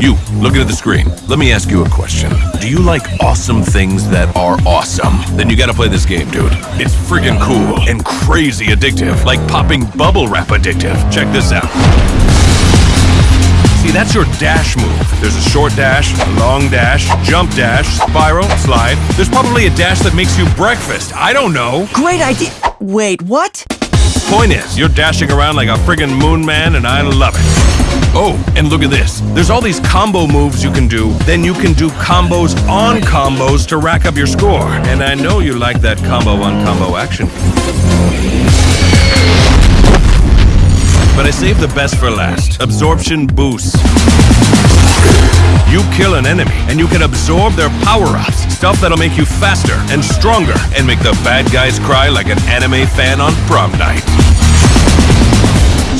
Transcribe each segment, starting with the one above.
You, looking at the screen, let me ask you a question. Do you like awesome things that are awesome? Then you gotta play this game, dude. It's friggin' cool and crazy addictive, like popping bubble wrap addictive. Check this out. See, that's your dash move. There's a short dash, a long dash, jump dash, spiral, slide. There's probably a dash that makes you breakfast. I don't know. Great idea. Wait, what? Point is, you're dashing around like a friggin' moon man, and I love it. Oh, and look at this. There's all these combo moves you can do. Then you can do combos on combos to rack up your score. And I know you like that combo on combo action. But I saved the best for last. Absorption boost. You kill an enemy, and you can absorb their power-ups. Stuff that'll make you faster and stronger, and make the bad guys cry like an anime fan on prom night.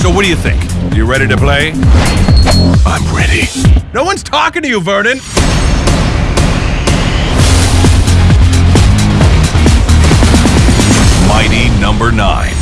So what do you think? You ready to play? I'm ready. No one's talking to you, Vernon! Mighty number nine.